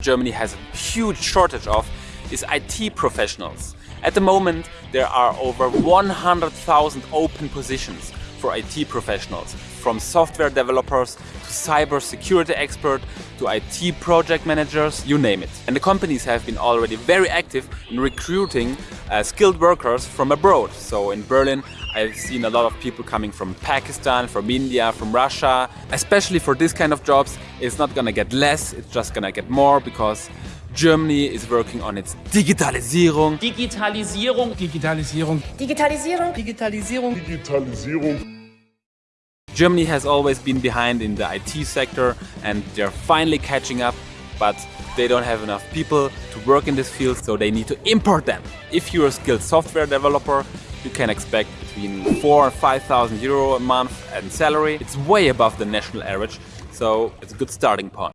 Germany has a huge shortage of is IT professionals. At the moment, there are over 100,000 open positions for IT professionals, from software developers to cyber security expert to IT project managers, you name it. And the companies have been already very active in recruiting uh, skilled workers from abroad. So in Berlin, I've seen a lot of people coming from Pakistan, from India, from Russia. Especially for this kind of jobs, it's not gonna get less, it's just gonna get more because Germany is working on its Digitalisierung. Digitalisierung. Digitalisierung. Digitalisierung. Digitalisierung. Digitalisierung. Germany has always been behind in the IT sector and they're finally catching up, but they don't have enough people to work in this field, so they need to import them. If you're a skilled software developer, you can expect between 4 and 5,000 euro a month in salary. It's way above the national average, so it's a good starting point.